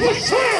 Let's hear it!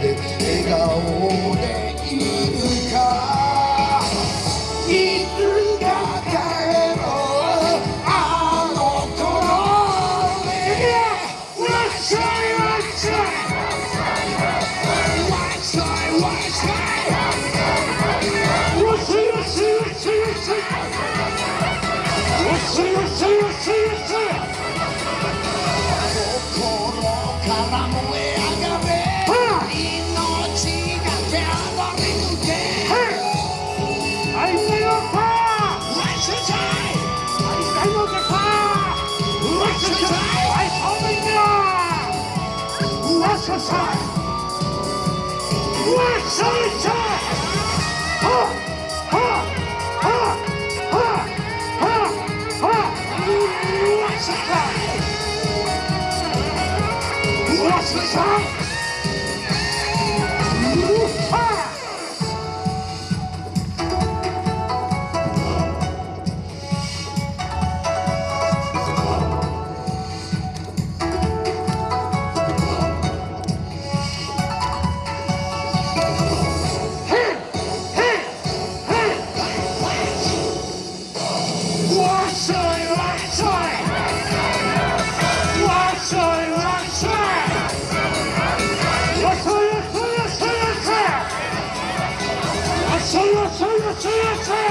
で笑顔でいるか。ら心から燃え What's West time. tira!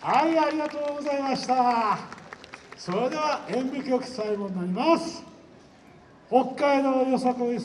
はいありがとうございました。それでは演舞曲最後になります。北海道よさこい